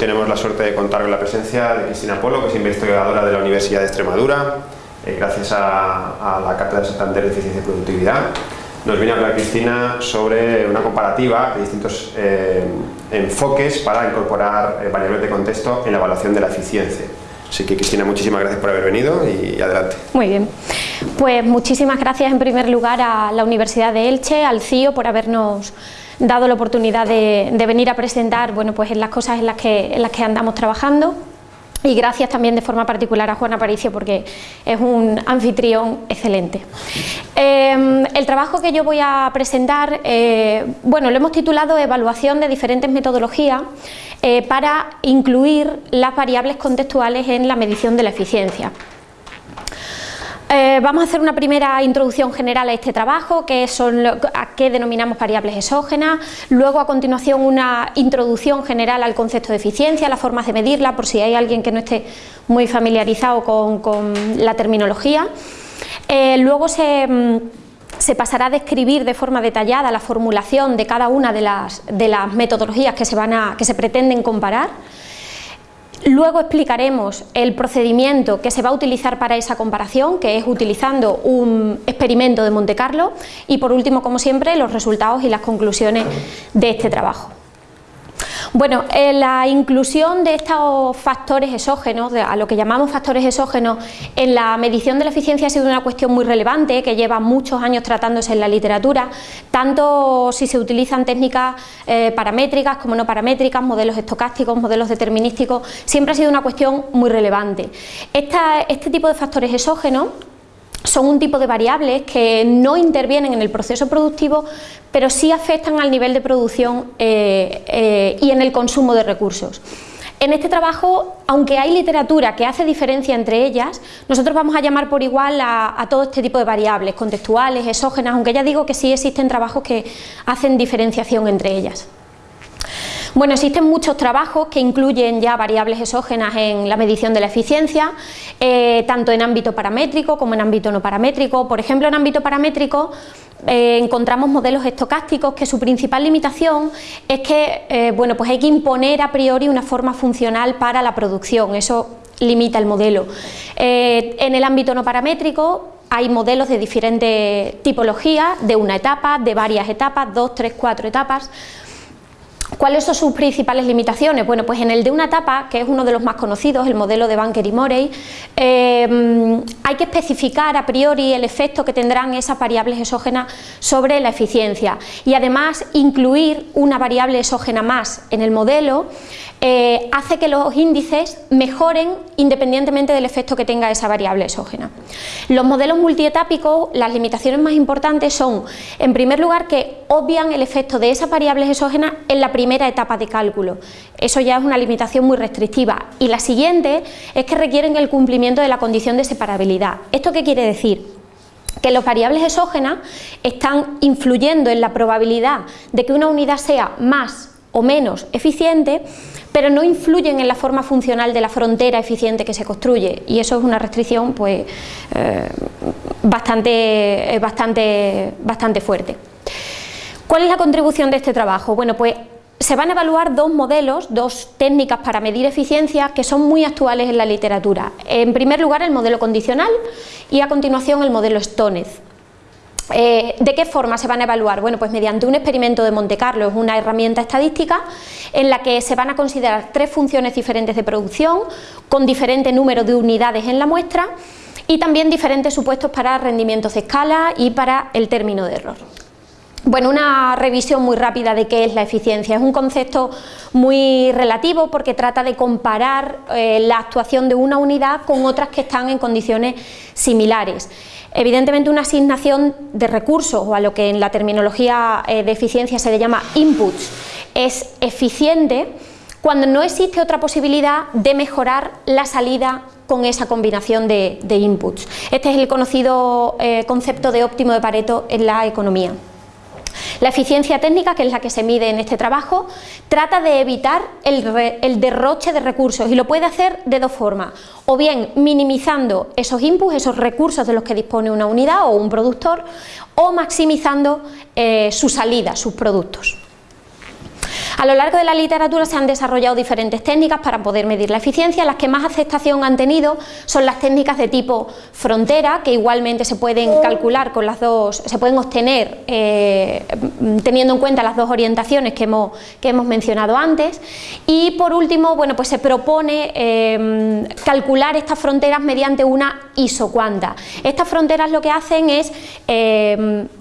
tenemos la suerte de contar con la presencia de Cristina Polo, que es investigadora de la Universidad de Extremadura, eh, gracias a, la Cátedra de Santander de Eficiencia y Productividad. Nos viene a hablar Cristina sobre una comparativa de distintos eh, enfoques para incorporar eh, variables de contexto en la evaluación de la eficiencia. Así que Cristina, muchísimas gracias por haber venido y adelante. Muy bien. Pues muchísimas gracias en primer lugar a la Universidad de Elche, al CIO por habernos dado la oportunidad de, venir a presentar bueno, pues en las cosas en las, que, andamos trabajando y gracias también de forma particular a Juan Aparicio porque es un anfitrión excelente. Em, el trabajo que yo voy a presentar, eh, bueno, lo hemos titulado Evaluación de diferentes metodologías eh, para incluir las variables contextuales en la medición de la eficiencia. Eh, vamos a hacer una primera introducción general a este trabajo, que son a qué denominamos variables exógenas, luego a continuación una introducción general al concepto de eficiencia, las formas de medirla, por si hay alguien que no esté muy familiarizado con, la terminología. Eh, luego mm, se, pasará a describir de forma detallada la formulación de cada una de las, de las metodologías que se, van a, que se pretenden comparar. Luego explicaremos el procedimiento que se va a utilizar para esa comparación, que es utilizando un experimento de Monte Carlo y por último, como siempre, los resultados y las conclusiones de este trabajo. Bueno, eh, la inclusión de estos factores exógenos, a lo que llamamos factores exógenos, en la medición de la eficiencia ha sido una cuestión muy relevante que lleva muchos años tratándose en la literatura, tanto si se utilizan técnicas eh, paramétricas como no paramétricas, modelos estocásticos, modelos determinísticos, siempre ha sido una cuestión muy relevante. este tipo de factores exógenos son un tipo de variables que no intervienen en el proceso productivo, pero sí afectan al nivel de producción eh, eh, y en el consumo de recursos. En este trabajo, aunque hay literatura que hace diferencia entre ellas, nosotros vamos a llamar por igual a, a, todo este tipo de variables, contextuales, exógenas, aunque ya digo que sí existen trabajos que hacen diferenciación entre ellas. Bueno, existen muchos trabajos que incluyen ya variables exógenas en la medición de la eficiencia, eh, tanto en ámbito paramétrico como en ámbito no paramétrico. Por ejemplo, en ámbito paramétrico eh, encontramos modelos estocásticos que su principal limitación es que eh, bueno, pues hay que imponer a priori una forma funcional para la producción, eso limita el modelo. en el ámbito no paramétrico hay modelos de diferentes tipologías, de una etapa, de varias etapas, dos, tres, cuatro etapas, ¿Cuáles son sus principales limitaciones? Bueno, pues en el de una etapa, que es uno de los más conocidos, el modelo de Banker y Morey, eh, hay que especificar a priori el efecto que tendrán esas variables exógenas sobre la eficiencia y además incluir una variable exógena más en el modelo eh, hace que los índices mejoren independientemente del efecto que tenga esa variable exógena. Los modelos multietápicos, las limitaciones más importantes son, en primer lugar, que obvian el efecto de esas variables exógenas en la primera etapa de cálculo. Eso ya es una limitación muy restrictiva. Y la siguiente es que requieren el cumplimiento de la condición de separabilidad. ¿Esto qué quiere decir? que las variables exógenas están influyendo en la probabilidad de que una unidad sea más o menos eficiente pero no influyen en la forma funcional de la frontera eficiente que se construye y eso es una restricción pues, eh, bastante, bastante, bastante fuerte. ¿Cuál es la contribución de este trabajo? Bueno, pues se van a evaluar dos modelos, dos técnicas para medir eficiencia que son muy actuales en la literatura. En primer lugar el modelo condicional y a continuación el modelo Stonez. Eh, ¿De qué forma se van a evaluar? Bueno, pues mediante un experimento de Monte Carlo, es una herramienta estadística en la que se van a considerar tres funciones diferentes de producción con diferente número de unidades en la muestra y también diferentes supuestos para rendimientos de escala y para el término de error. Bueno, una revisión muy rápida de qué es la eficiencia. Es un concepto muy relativo porque trata de comparar eh, la actuación de una unidad con otras que están en condiciones similares. Evidentemente una asignación de recursos o a lo que en la terminología eh, de eficiencia se le llama inputs es eficiente cuando no existe otra posibilidad de mejorar la salida con esa combinación de, inputs. Este es el conocido eh, concepto de óptimo de Pareto en la economía. La eficiencia técnica, que es la que se mide en este trabajo, trata de evitar el, derroche de recursos y lo puede hacer de dos formas, o bien minimizando esos inputs, esos recursos de los que dispone una unidad o un productor, o maximizando eh, su salida, sus productos. A lo largo de la literatura se han desarrollado diferentes técnicas para poder medir la eficiencia, las que más aceptación han tenido son las técnicas de tipo frontera, que igualmente se pueden calcular con las dos, se pueden obtener eh, teniendo en cuenta las dos orientaciones que hemos, que hemos mencionado antes, y por último, bueno, pues se propone eh, calcular estas fronteras mediante una isocuanta. Estas fronteras lo que hacen es Mm,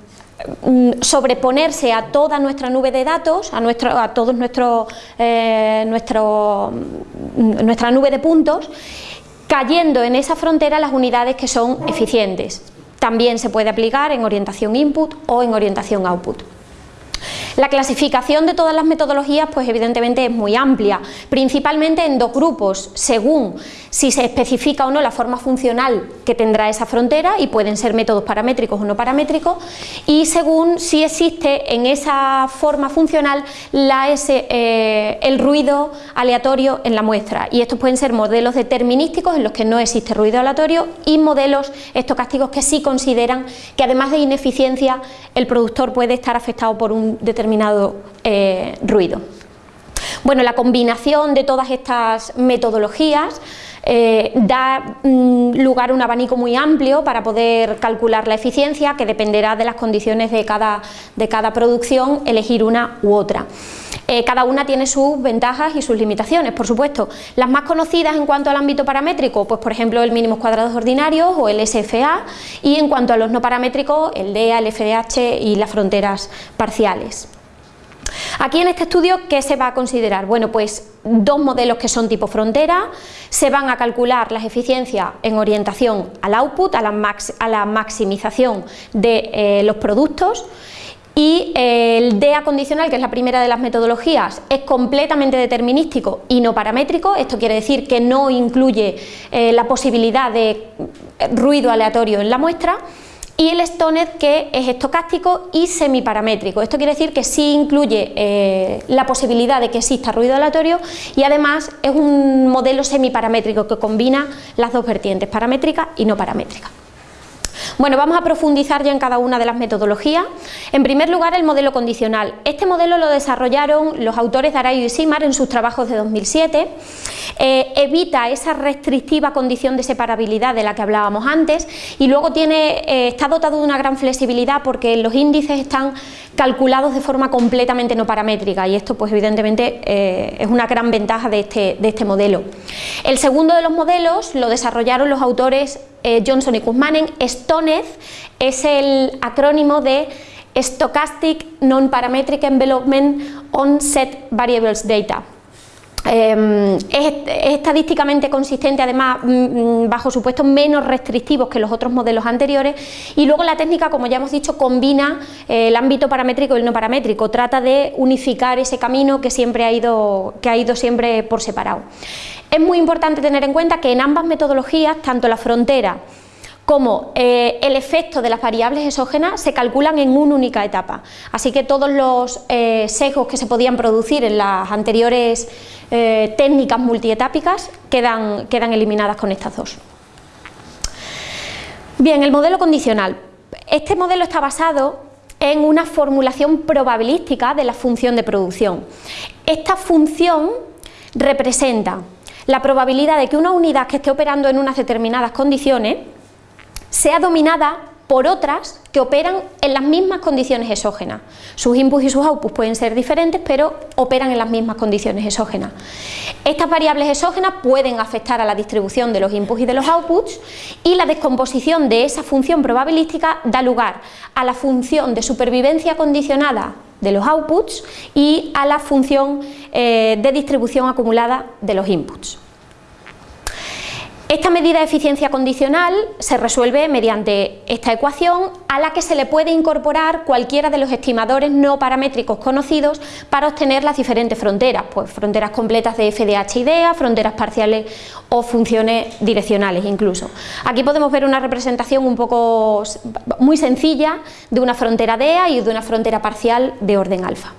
sobreponerse a toda nuestra nube de datos, a, nuestro, a todos nuestro, eh, nuestro, mm, nuestra nube de puntos, cayendo en esa frontera las unidades que son eficientes. También se puede aplicar en orientación input o en orientación output. La clasificación de todas las metodologías pues evidentemente es muy amplia, principalmente en dos grupos, según si se especifica o no la forma funcional que tendrá esa frontera y pueden ser métodos paramétricos o no paramétricos y según si existe en esa forma funcional eh, el ruido aleatorio en la muestra. Y estos pueden ser modelos determinísticos en los que no existe ruido aleatorio y modelos estocásticos que sí consideran que además de ineficiencia el productor puede estar afectado por un determinado eh, ruido. Bueno, la combinación de todas estas metodologías eh, da mm, lugar a un abanico muy amplio para poder calcular la eficiencia que dependerá de las condiciones de cada, de cada producción, elegir una u otra. Eh, cada una tiene sus ventajas y sus limitaciones, por supuesto. Las más conocidas en cuanto al ámbito paramétrico, pues por ejemplo el mínimos cuadrados ordinarios o el SFA y en cuanto a los no paramétricos, el DEA, el FDH y las fronteras parciales. Aquí en este estudio, ¿qué se va a considerar? Bueno, pues dos modelos que son tipo frontera, se van a calcular las eficiencias en orientación al output, a la, maximización de eh, los productos, y eh, el DEA condicional, que es la primera de las metodologías, es completamente determinístico y no paramétrico, esto quiere decir que no incluye eh, la posibilidad de ruido aleatorio en la muestra, y el Stoned que es estocástico y semiparamétrico. Esto quiere decir que sí incluye eh, la posibilidad de que exista ruido aleatorio y además es un modelo semiparamétrico que combina las dos vertientes, paramétrica y no paramétrica. Bueno, vamos a profundizar ya en cada una de las metodologías. En primer lugar, el modelo condicional. Este modelo lo desarrollaron los autores de Arayo y Simar en sus trabajos de 2007. Eh, evita esa restrictiva condición de separabilidad de la que hablábamos antes y luego tiene, eh, está dotado de una gran flexibilidad porque los índices están calculados de forma completamente no paramétrica y esto pues evidentemente eh, es una gran ventaja de este, de este modelo. El segundo de los modelos lo desarrollaron los autores eh, Johnson y Kuzmanen, STONEZ es el acrónimo de Stochastic Non-Parametric Envelopment on Set Variables Data. Em, es, estadísticamente consistente, además, mm, mm, bajo supuestos menos restrictivos que los otros modelos anteriores y luego la técnica, como ya hemos dicho, combina eh, el ámbito paramétrico y el no paramétrico, trata de unificar ese camino que siempre ha ido, que ha ido siempre por separado. Es muy importante tener en cuenta que en ambas metodologías, tanto la frontera como eh, el efecto de las variables exógenas se calculan en una única etapa. Así que todos los eh, sesgos que se podían producir en las anteriores eh, técnicas multietápicas quedan eliminadas con estas dos. Bien, el modelo condicional. Este modelo está basado en una formulación probabilística de la función de producción. Esta función representa la probabilidad de que una unidad que esté operando en unas determinadas condiciones sea dominada por otras que operan en las mismas condiciones exógenas. Sus inputs y sus outputs pueden ser diferentes, pero operan en las mismas condiciones exógenas. Estas variables exógenas pueden afectar a la distribución de los inputs y de los outputs y la descomposición de esa función probabilística da lugar a la función de supervivencia condicionada de los outputs y a la función eh, de distribución acumulada de los inputs. Esta medida de eficiencia condicional se resuelve mediante esta ecuación a la que se le puede incorporar cualquiera de los estimadores no paramétricos conocidos para obtener las diferentes fronteras, pues fronteras completas de FDH y DEA, fronteras parciales o funciones direccionales incluso. Aquí podemos ver una representación un poco muy sencilla de una frontera DEA y de una frontera parcial de orden alfa.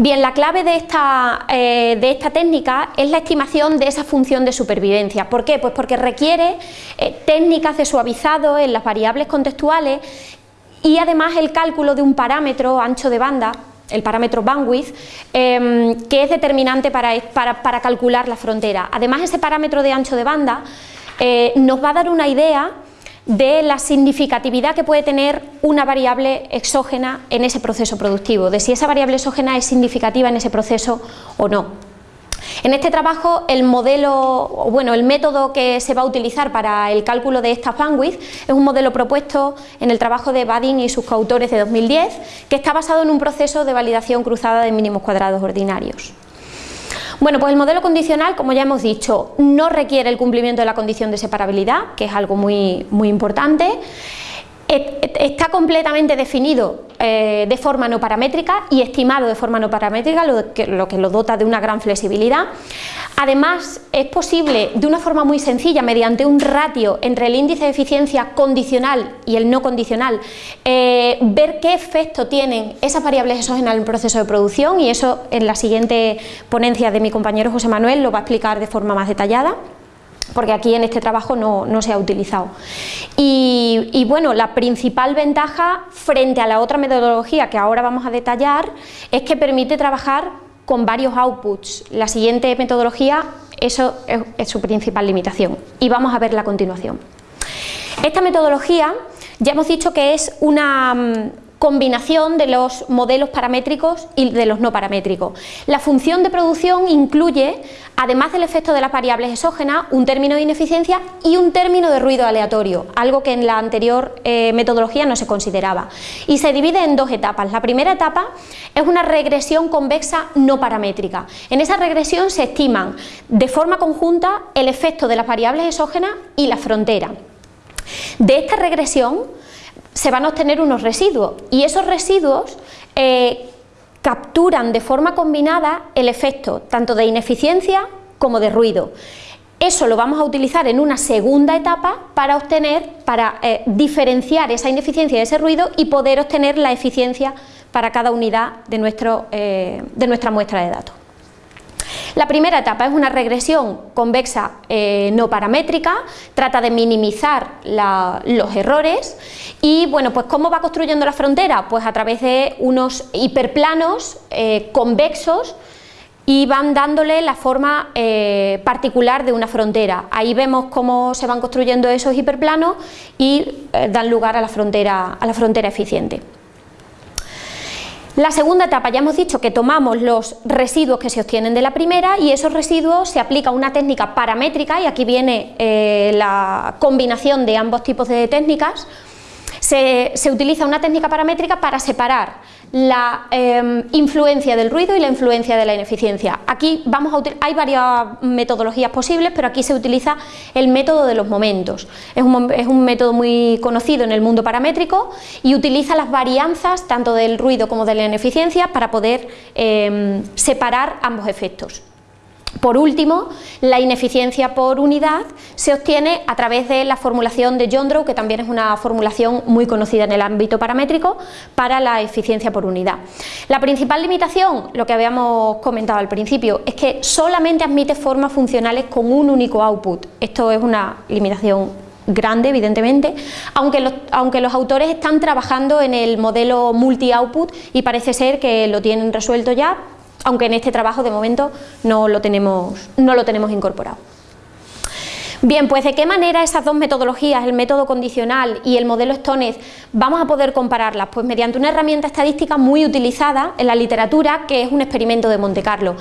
Bien, la clave de esta, eh, de esta técnica es la estimación de esa función de supervivencia. ¿Por qué? Pues porque requiere eh, técnicas de suavizado en las variables contextuales y además el cálculo de un parámetro ancho de banda el parámetro bandwidth, em, que es determinante para, para, calcular la frontera. Además, ese parámetro de ancho de banda eh, nos va a dar una idea de la significatividad que puede tener una variable exógena en ese proceso productivo, de si esa variable exógena es significativa en ese proceso o no. En este trabajo el modelo, bueno, el método que se va a utilizar para el cálculo de esta bandwidth es un modelo propuesto en el trabajo de Badin y sus coautores de 2010 que está basado en un proceso de validación cruzada de mínimos cuadrados ordinarios. Bueno, pues el modelo condicional, como ya hemos dicho, no requiere el cumplimiento de la condición de separabilidad, que es algo muy, muy importante. Está completamente definido eh, de forma no paramétrica y estimado de forma no paramétrica, lo que, lo dota de una gran flexibilidad. Además, es posible de una forma muy sencilla, mediante un ratio entre el índice de eficiencia condicional y el no condicional, eh, ver qué efecto tienen esas variables exógenas en el proceso de producción y eso en la siguiente ponencia de mi compañero José Manuel lo va a explicar de forma más detallada porque aquí en este trabajo no, se ha utilizado. Y, bueno, la principal ventaja frente a la otra metodología que ahora vamos a detallar es que permite trabajar con varios outputs. La siguiente metodología, eso es su principal limitación y vamos a verla a continuación. Esta metodología ya hemos dicho que es una mm, combinación de los modelos paramétricos y de los no paramétricos. La función de producción incluye, además del efecto de las variables exógenas, un término de ineficiencia y un término de ruido aleatorio, algo que en la anterior eh, metodología no se consideraba. Y se divide en dos etapas. La primera etapa es una regresión convexa no paramétrica. En esa regresión se estiman de forma conjunta el efecto de las variables exógenas y la frontera. De esta regresión se van a obtener unos residuos y esos residuos eh, capturan de forma combinada el efecto tanto de ineficiencia como de ruido. Eso lo vamos a utilizar en una segunda etapa para obtener, para eh, diferenciar esa ineficiencia de ese ruido y poder obtener la eficiencia para cada unidad de, nuestro, eh, de nuestra muestra de datos. La primera etapa es una regresión convexa eh, no paramétrica, trata de minimizar los errores y bueno, pues ¿cómo va construyendo la frontera? Pues a través de unos hiperplanos eh, convexos y van dándole la forma eh, particular de una frontera. Ahí vemos cómo se van construyendo esos hiperplanos y dan lugar a la frontera, a la frontera eficiente. La segunda etapa ya hemos dicho que tomamos los residuos que se obtienen de la primera y esos residuos se aplica una técnica paramétrica y aquí viene eh, la combinación de ambos tipos de técnicas se, utiliza una técnica paramétrica para separar la em, influencia del ruido y la influencia de la ineficiencia. Aquí vamos a hay varias metodologías posibles, pero aquí se utiliza el método de los momentos. Es un, método muy conocido en el mundo paramétrico y utiliza las varianzas tanto del ruido como de la ineficiencia para poder em, separar ambos efectos. Por último, la ineficiencia por unidad se obtiene a través de la formulación de Jondrow, que también es una formulación muy conocida en el ámbito paramétrico, para la eficiencia por unidad. La principal limitación, lo que habíamos comentado al principio, es que solamente admite formas funcionales con un único output. Esto es una limitación grande, evidentemente, aunque los, aunque los autores están trabajando en el modelo multi-output y parece ser que lo tienen resuelto ya, aunque en este trabajo de momento no lo tenemos, no lo tenemos incorporado. Bien, pues de qué manera esas dos metodologías, el método condicional y el modelo Stones, vamos a poder compararlas? Pues mediante una herramienta estadística muy utilizada en la literatura, que es un experimento de Monte Carlo.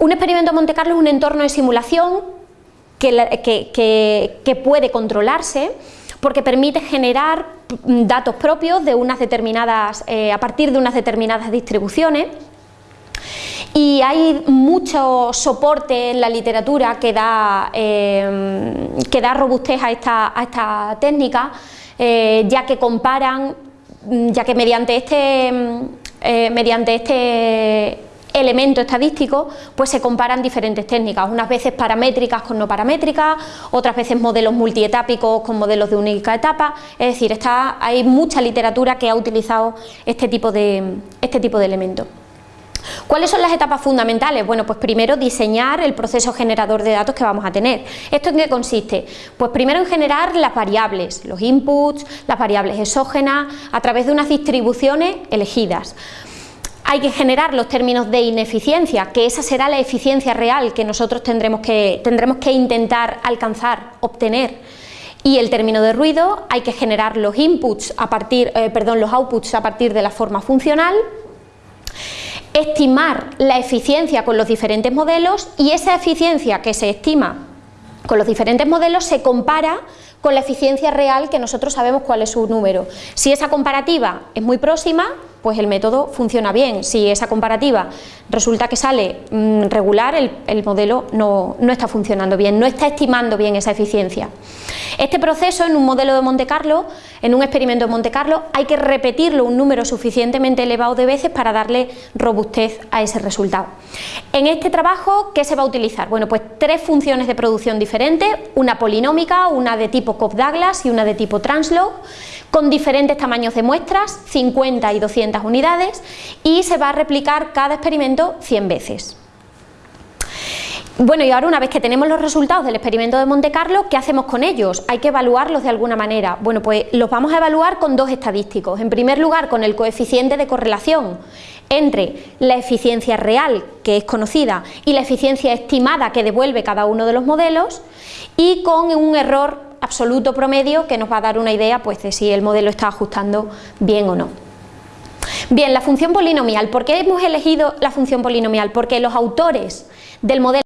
Un experimento de Monte Carlo es un entorno de simulación que, puede controlarse porque permite generar datos propios de unas determinadas, eh, a partir de unas determinadas distribuciones y hay mucho soporte en la literatura que da, eh, que da robustez a esta, a esta técnica, eh, ya que comparan, ya que mediante este, eh, mediante este elemento estadístico, pues se comparan diferentes técnicas, unas veces paramétricas con no paramétricas, otras veces modelos multietápicos con modelos de única etapa, es decir, está, hay mucha literatura que ha utilizado este tipo de, este tipo de elementos. ¿Cuáles son las etapas fundamentales? Bueno, pues primero diseñar el proceso generador de datos que vamos a tener. ¿Esto en qué consiste? Pues primero en generar las variables, los inputs, las variables exógenas, a través de unas distribuciones elegidas. Hay que generar los términos de ineficiencia, que esa será la eficiencia real que nosotros tendremos que, intentar alcanzar, obtener. Y el término de ruido hay que generar los inputs a partir, eh, perdón, los outputs a partir de la forma funcional, estimar la eficiencia con los diferentes modelos y esa eficiencia que se estima con los diferentes modelos se compara con la eficiencia real que nosotros sabemos cuál es su número. Si esa comparativa es muy próxima, pues el método funciona bien. Si esa comparativa resulta que sale mm, regular, el, modelo no, no, está funcionando bien, no está estimando bien esa eficiencia. Este proceso en un modelo de Monte Carlo, en un experimento de Monte Carlo, hay que repetirlo un número suficientemente elevado de veces para darle robustez a ese resultado. En este trabajo, ¿qué se va a utilizar? Bueno, pues tres funciones de producción diferentes, una polinómica, una de tipo Cobb-Douglas y una de tipo Translog, con diferentes tamaños de muestras, 50 y 200 unidades, y se va a replicar cada experimento 100 veces. Bueno, y ahora una vez que tenemos los resultados del experimento de Monte Carlo, ¿qué hacemos con ellos? Hay que evaluarlos de alguna manera. Bueno, pues los vamos a evaluar con dos estadísticos. En primer lugar, con el coeficiente de correlación entre la eficiencia real, que es conocida, y la eficiencia estimada que devuelve cada uno de los modelos, y con un error absoluto promedio que nos va a dar una idea pues, de si el modelo está ajustando bien o no. Bien, la función polinomial. ¿Por qué hemos elegido la función polinomial? Porque los autores del modelo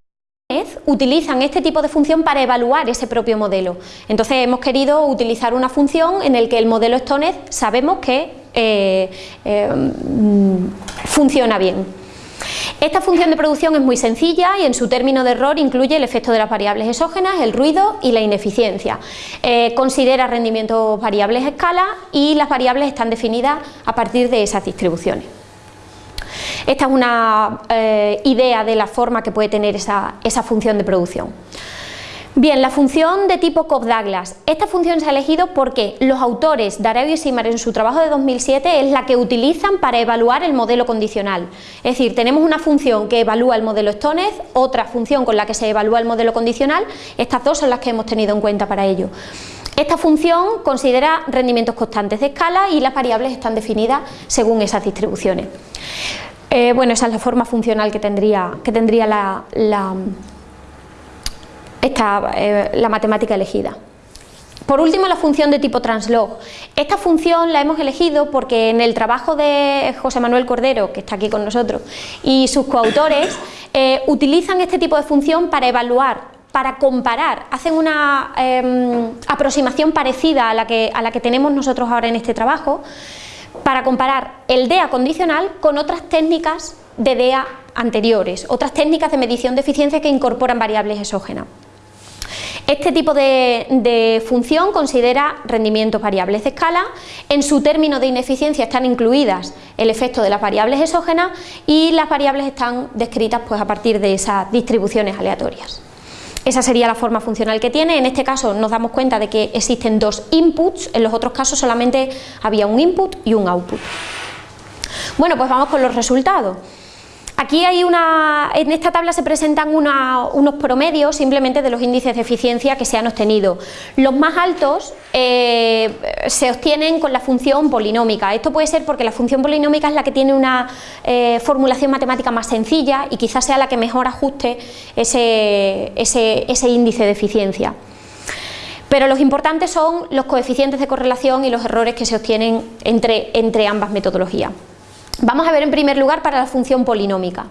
utilizan este tipo de función para evaluar ese propio modelo. Entonces hemos querido utilizar una función en el que el modelo Stonez sabemos que eh, eh, mm, funciona bien. Esta función de producción es muy sencilla y en su término de error incluye el efecto de las variables exógenas, el ruido y la ineficiencia. Eh, considera rendimientos variables a escala y las variables están definidas a partir de esas distribuciones. Esta es una eh, idea de la forma que puede tener esa función de producción. Bien, la función de tipo Cobb-Douglas. Esta función se ha elegido porque los autores, Dareo y Simar, en su trabajo de 2007, es la que utilizan para evaluar el modelo condicional. Es decir, tenemos una función que evalúa el modelo Stonez, otra función con la que se evalúa el modelo condicional, estas dos son las que hemos tenido en cuenta para ello. Esta función considera rendimientos constantes de escala y las variables están definidas según esas distribuciones. Eh, bueno, esa es la forma funcional que tendría, que tendría la está eh, la matemática elegida. Por último, la función de tipo translog. Esta función la hemos elegido porque en el trabajo de José Manuel Cordero, que está aquí con nosotros, y sus coautores, eh, utilizan este tipo de función para evaluar, para comparar, hacen una em, aproximación parecida a la, que, a la que tenemos nosotros ahora en este trabajo, para comparar el DEA condicional con otras técnicas de DEA anteriores, otras técnicas de medición de eficiencia que incorporan variables exógenas. Este tipo de, función considera rendimientos variables de escala, en su término de ineficiencia están incluidas el efecto de las variables exógenas y las variables están descritas pues, a partir de esas distribuciones aleatorias. Esa sería la forma funcional que tiene, en este caso nos damos cuenta de que existen dos inputs, en los otros casos solamente había un input y un output. Bueno, pues vamos con los resultados. Aquí hay una, en esta tabla se presentan unos promedios simplemente de los índices de eficiencia que se han obtenido. Los más altos eh, se obtienen con la función polinómica. Esto puede ser porque la función polinómica es la que tiene una eh, formulación matemática más sencilla y quizás sea la que mejor ajuste ese, índice de eficiencia. Pero los importantes son los coeficientes de correlación y los errores que se obtienen entre ambas metodologías. Vamos a ver en primer lugar para la función polinómica.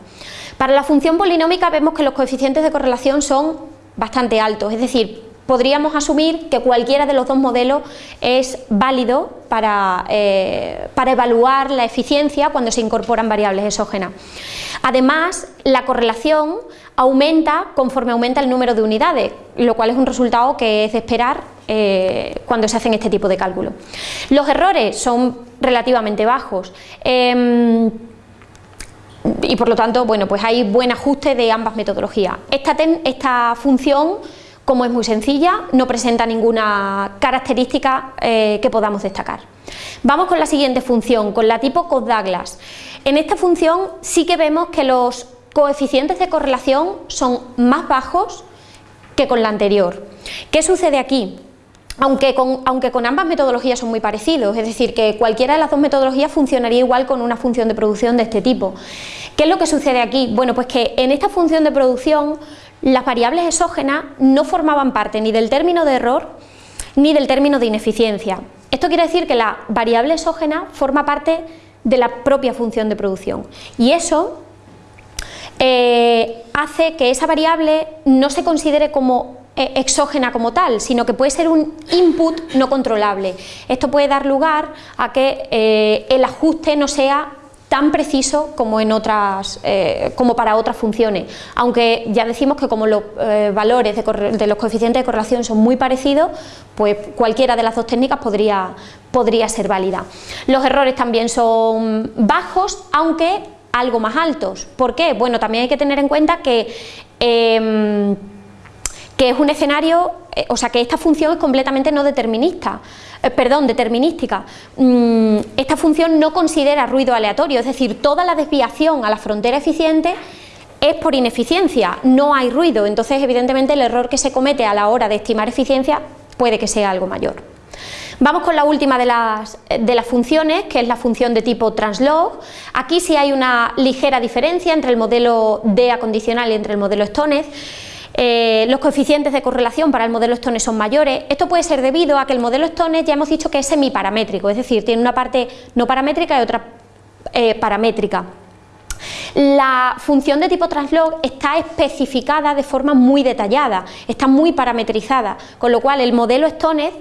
Para la función polinómica vemos que los coeficientes de correlación son bastante altos, es decir, podríamos asumir que cualquiera de los dos modelos es válido para, eh, para, evaluar la eficiencia cuando se incorporan variables exógenas. Además, la correlación aumenta conforme aumenta el número de unidades, lo cual es un resultado que es de esperar eh, cuando se hacen este tipo de cálculos. Los errores son relativamente bajos. Em, y por lo tanto, bueno, pues hay buen ajuste de ambas metodologías. Esta, función, como es muy sencilla, no presenta ninguna característica eh, que podamos destacar. Vamos con la siguiente función, con la tipo Codd-Douglas. En esta función sí que vemos que los coeficientes de correlación son más bajos que con la anterior. ¿Qué sucede aquí? Aunque con, ambas metodologías son muy parecidos, es decir, que cualquiera de las dos metodologías funcionaría igual con una función de producción de este tipo. ¿Qué es lo que sucede aquí? Bueno, pues que en esta función de producción las variables exógenas no formaban parte ni del término de error ni del término de ineficiencia. Esto quiere decir que la variable exógena forma parte de la propia función de producción y eso eh, hace que esa variable no se considere como exógena como tal, sino que puede ser un input no controlable. Esto puede dar lugar a que eh, el ajuste no sea tan preciso como, en otras, eh, como para otras funciones, aunque ya decimos que como los eh, valores de, los coeficientes de correlación son muy parecidos, pues cualquiera de las dos técnicas podría, podría ser válida. Los errores también son bajos, aunque algo más altos. ¿Por qué? Bueno, también hay que tener en cuenta que em, que es un escenario, eh, o sea que esta función es completamente no determinista, eh, perdón, determinística. Mm, esta función no considera ruido aleatorio, es decir, toda la desviación a la frontera eficiente es por ineficiencia, no hay ruido, entonces evidentemente el error que se comete a la hora de estimar eficiencia puede que sea algo mayor. Vamos con la última de las, de las, funciones, que es la función de tipo translog. Aquí sí hay una ligera diferencia entre el modelo DEA condicional y entre el modelo Stonez. Eh, los coeficientes de correlación para el modelo Stones son mayores. Esto puede ser debido a que el modelo Stones ya hemos dicho que es semiparamétrico, es decir, tiene una parte no paramétrica y otra eh, paramétrica. La función de tipo translog está especificada de forma muy detallada, está muy parametrizada, con lo cual el modelo Stones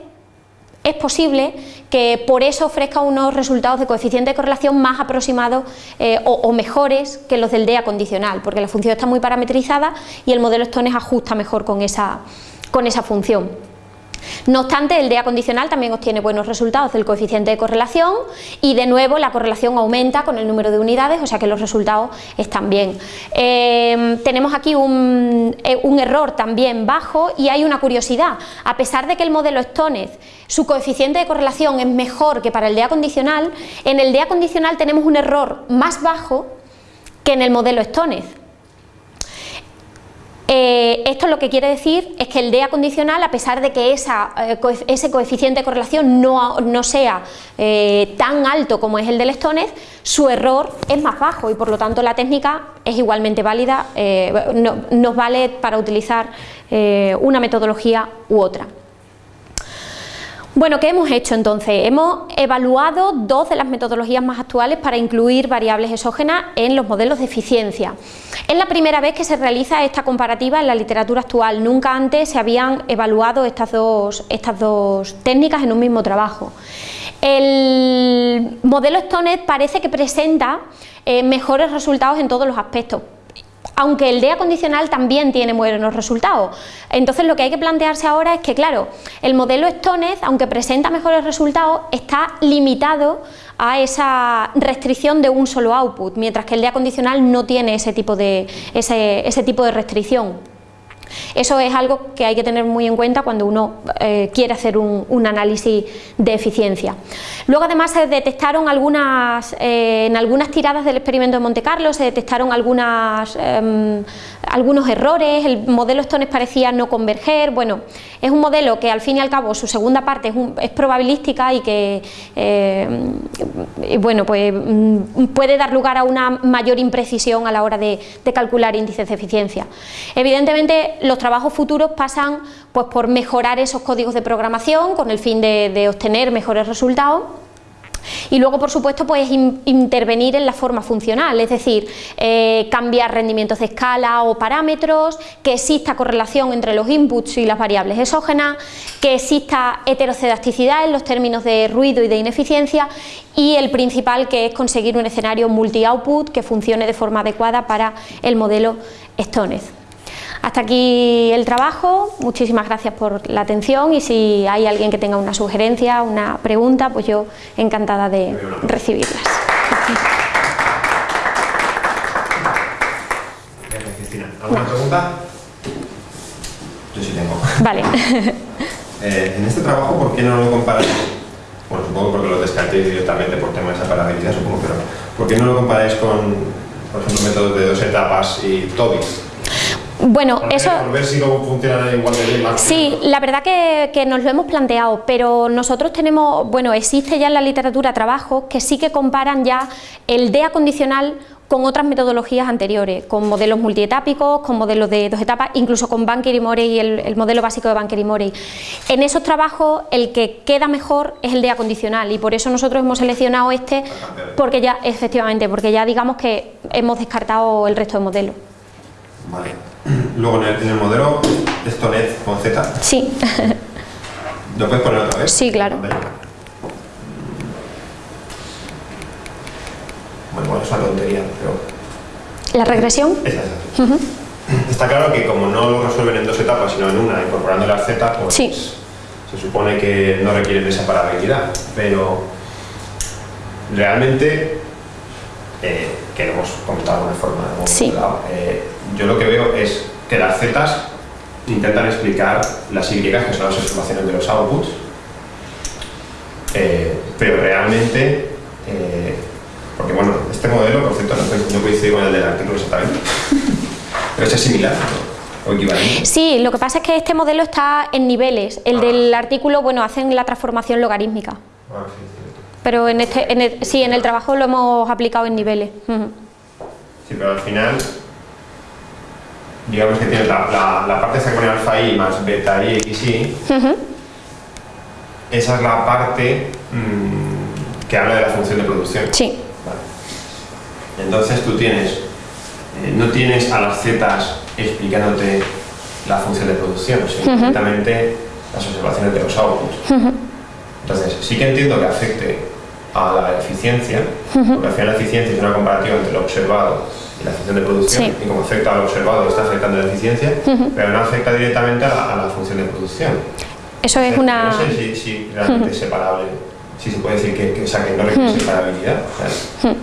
es posible que por eso ofrezca unos resultados de coeficiente de correlación más aproximados eh, o, mejores que los del DEA condicional, porque la función está muy parametrizada y el modelo Stones ajusta mejor con esa, con esa función. No obstante, el DEA condicional también obtiene buenos resultados del coeficiente de correlación y de nuevo la correlación aumenta con el número de unidades, o sea que los resultados están bien. Eh, tenemos aquí un, eh, un, error también bajo y hay una curiosidad. A pesar de que el modelo Stonez, su coeficiente de correlación es mejor que para el DEA condicional, en el DEA condicional tenemos un error más bajo que en el modelo Stonez. Eh, esto lo que quiere decir es que el DEA condicional, a pesar de que eh, ese coeficiente de correlación no, sea eh, tan alto como es el del Stones, su error es más bajo y por lo tanto la técnica es igualmente válida, nos vale para utilizar una metodología u otra. Bueno, ¿qué hemos hecho entonces? Hemos evaluado dos de las metodologías más actuales para incluir variables exógenas en los modelos de eficiencia. Es la primera vez que se realiza esta comparativa en la literatura actual, nunca antes se habían evaluado estas dos, estas dos técnicas en un mismo trabajo. El modelo Stonet parece que presenta eh, mejores resultados en todos los aspectos, aunque el DEA condicional también tiene buenos resultados. Entonces lo que hay que plantearse ahora es que, claro, el modelo Stonez, aunque presenta mejores resultados, está limitado a esa restricción de un solo output, mientras que el DEA condicional no tiene ese tipo de, ese tipo de restricción. Eso es algo que hay que tener muy en cuenta cuando uno eh, quiere hacer un, análisis de eficiencia. Luego además se detectaron algunas, eh, en algunas tiradas del experimento de Monte Carlo, se detectaron algunas, em, algunos errores, el modelo Stones parecía no converger, bueno, es un modelo que al fin y al cabo su segunda parte es, probabilística y que em, bueno, pues, mm, puede dar lugar a una mayor imprecisión a la hora de, de calcular índices de eficiencia. Evidentemente los trabajos futuros pasan pues, por mejorar esos códigos de programación con el fin de, obtener mejores resultados y luego, por supuesto, pues intervenir en la forma funcional, es decir, eh, cambiar rendimientos de escala o parámetros, que exista correlación entre los inputs y las variables exógenas, que exista heterocedasticidad en los términos de ruido y de ineficiencia y el principal que es conseguir un escenario multi-output que funcione de forma adecuada para el modelo Stonez. Hasta aquí el trabajo, muchísimas gracias por la atención y si hay alguien que tenga una sugerencia, una pregunta, pues yo encantada de recibirlas. Cristina, ¿alguna pregunta? Yo sí tengo. Vale. Eh, en este trabajo, ¿por qué no lo comparáis? Bueno, supongo porque lo descartéis directamente por tema de separabilidad, supongo, pero ¿por qué no lo comparáis con, por ejemplo, métodos de dos etapas y TOBIS? Bueno, eso... Por ver si luego funciona igual de bien. Sí, la verdad que, que, nos lo hemos planteado, pero nosotros tenemos, bueno, existe ya en la literatura trabajos que sí que comparan ya el DEA condicional con otras metodologías anteriores, con modelos multietápicos, con modelos de dos etapas, incluso con Banker y Morey, el, el modelo básico de Banker y Morey. En esos trabajos el que queda mejor es el de acondicional y por eso nosotros hemos seleccionado este, porque ya, efectivamente, porque ya digamos que hemos descartado el resto de modelos. Vale. Luego en el, en el modelo Stonet con Z. Sí. ¿Lo puedes poner otra vez? Sí, claro. Bueno, bueno, es una tontería, pero... ¿La regresión? Esa, esa. Uh -huh. Está claro que como no lo resuelven en dos etapas, sino en una, incorporando las Z, pues sí. se supone que no requieren esa parabilidad, pero realmente, eh, que lo hemos comentado de alguna forma, sí. eh, yo lo que veo es que las Z intentan explicar las Y, que son las observaciones de los outputs, eh, pero realmente porque bueno, este modelo, por cierto, no coincide con el del artículo exactamente, pero es similar ¿no? o equivalente. Sí, lo que pasa es que este modelo está en niveles, el ah. del artículo, bueno, hacen la transformación logarítmica. Ah, sí, sí. Pero en este, en el, sí, en el trabajo lo hemos aplicado en niveles. Uh -huh. Sí, pero al final, digamos que tienes la, la, la parte esa pone alfa i más beta i x y, uh -huh. esa es la parte mmm, que habla de la función de producción. Sí. Entonces tú tienes, eh, no tienes a las zetas explicándote la función de producción, sino uh -huh. directamente las observaciones de los outputs. Uh -huh. Entonces, sí que entiendo que afecte a la eficiencia, porque al final la eficiencia es una comparativa entre lo observado la función de producción, Sí. y como afecta a lo observado está afectando la eficiencia, pero no afecta directamente a la, a la función de producción. Eso es Pero una... No sé si, si realmente es separable, si se puede decir que, que, o sea, que no requiere separabilidad. ¿sabes?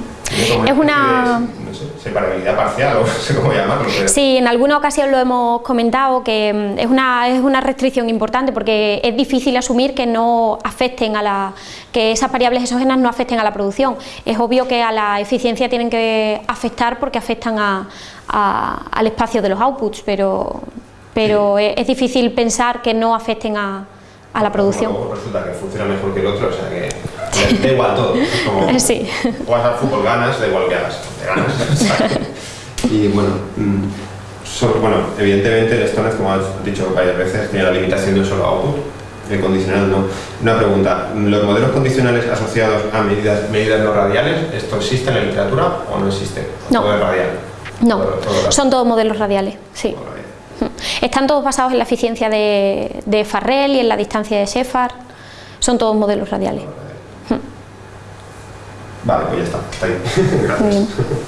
Es una... No sé, separabilidad parcial, o no sé cómo llamarlo. Pero... Sí, en alguna ocasión lo hemos comentado que mm, es una, es una restricción importante porque es difícil asumir que no afecten a la que esas variables exógenas no afecten a la producción. Es obvio que a la eficiencia tienen que afectar porque afectan a, a, al espacio de los outputs, pero, pero sí. es, es difícil pensar que no afecten a, a la producción. Luego resulta que funciona mejor que el otro, o sea que da igual todo. Como sí. juegas al fútbol, ganas, da igual que hagas, y bueno, so, bueno, evidentemente el Stoner, como has dicho varias veces, tiene la limitación de un solo output, el condicional no. Una pregunta, ¿los modelos condicionales asociados a medidas, medidas no radiales, esto existe en la literatura o no existe? No. ¿Todo es radial? No, todo, todo son todos modelos radiales, sí. Están todos basados en la eficiencia de, de Farrell y en la distancia de Shepard. Son todos modelos radiales. Vale, pues ya está, está ahí. Gracias.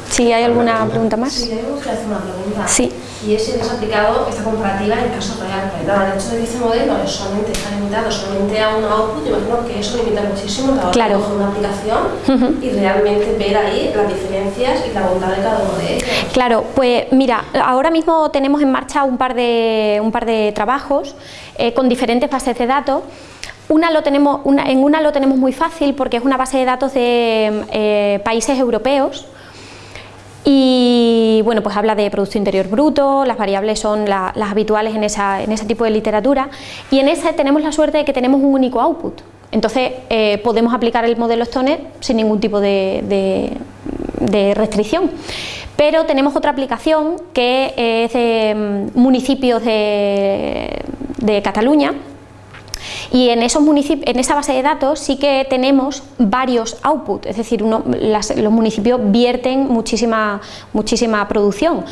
¿Sí hay alguna pregunta más? Sí, tenemos que hacer una pregunta. Sí. Y es si has aplicado esta comparativa en caso real. Dado el hecho de que este modelo solamente está limitado solamente a un output, imagino que eso limita muchísimo la hora Claro. de coger una aplicación Uh -huh. y realmente ver ahí las diferencias y la bondad de cada uno de ellos. Claro, pues mira, ahora mismo tenemos en marcha un par de, un par de trabajos eh, con diferentes bases de datos una lo tenemos, en una lo tenemos muy fácil porque es una base de datos de eh, países europeos y bueno, pues habla de Producto Interior Bruto, las variables son la, las habituales en, esa, en ese tipo de literatura y en ese tenemos la suerte de que tenemos un único output. Entonces eh, podemos aplicar el modelo Stoner sin ningún tipo de, de, de restricción. Pero tenemos otra aplicación que es de mm, municipios de, de Cataluña, y en, esos en esa base de datos sí que tenemos varios outputs, es decir, los municipios vierten muchísima, muchísima producción.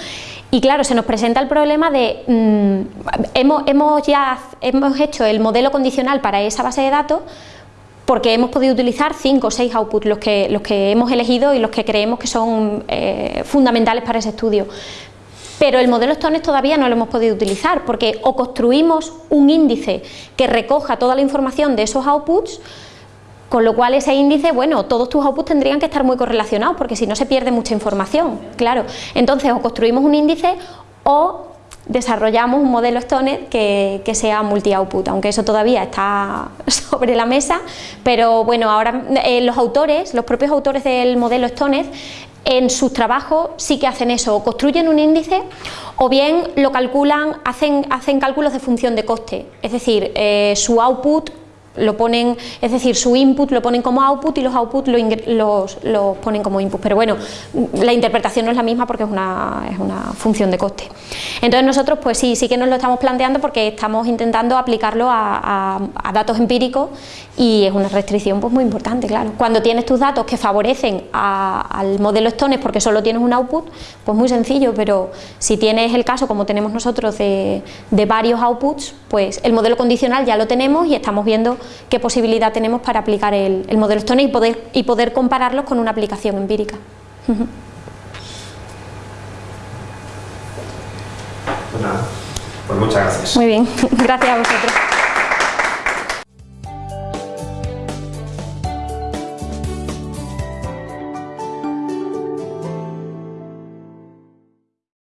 Y claro, se nos presenta el problema de, mmm, hemos, hemos ya hemos hecho el modelo condicional para esa base de datos, porque hemos podido utilizar cinco o seis outputs, los que, los que hemos elegido y los que creemos que son eh, fundamentales para ese estudio. Pero el modelo Stones todavía no lo hemos podido utilizar porque o construimos un índice que recoja toda la información de esos outputs, con lo cual ese índice, bueno, todos tus outputs tendrían que estar muy correlacionados porque si no se pierde mucha información, claro. Entonces o construimos un índice o desarrollamos un modelo Stoner que, que sea multi-output, aunque eso todavía está sobre la mesa, pero bueno, ahora eh, los autores, los propios autores del modelo Stoner en sus trabajos sí que hacen eso, o construyen un índice o bien lo calculan, hacen, hacen cálculos de función de coste, es decir, eh, su output lo ponen, es decir, su input lo ponen como output y los output los, ponen como input, pero bueno, la interpretación no es la misma porque es una, es una, función de coste. Entonces nosotros pues sí, sí que nos lo estamos planteando porque estamos intentando aplicarlo a, datos empíricos y es una restricción pues muy importante, claro. Cuando tienes tus datos que favorecen al modelo Stones porque solo tienes un output, pues muy sencillo, pero si tienes el caso como tenemos nosotros de, de varios outputs, pues el modelo condicional ya lo tenemos y estamos viendo qué posibilidad tenemos para aplicar el, modelo Stone y poder, y poder compararlos con una aplicación empírica. Pues nada, pues muchas gracias. Muy bien, gracias a vosotros.